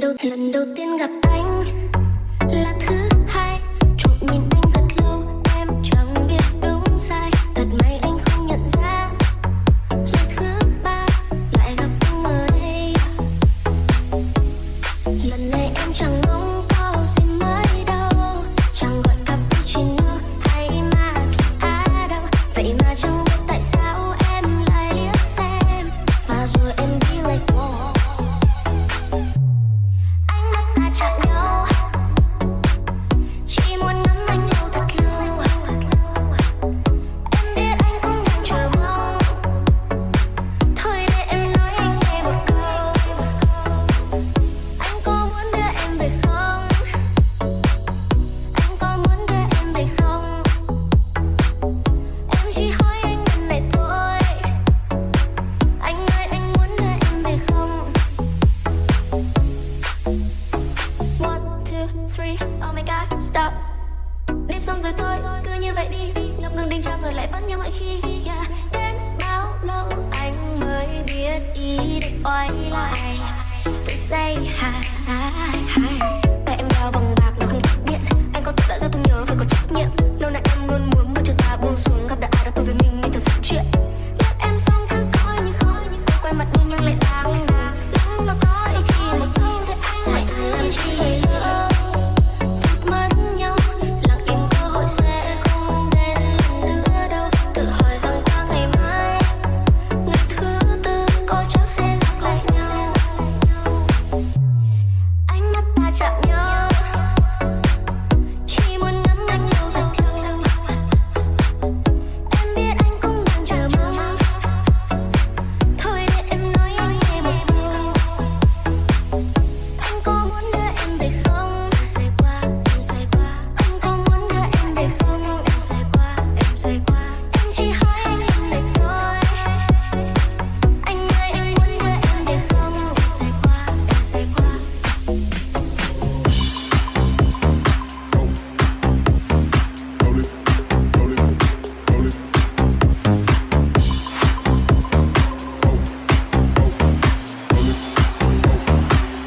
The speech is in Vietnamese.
lần đầu lần đầu tiên gặp anh. three. Oh my god, stop. Đêm xong rồi thôi, cứ như vậy đi. Ngập ngừng đinh trao rồi lại vẫn như mọi khi. Yeah. đến bao lâu anh mới biết ý định oai lại? Tôi say hà.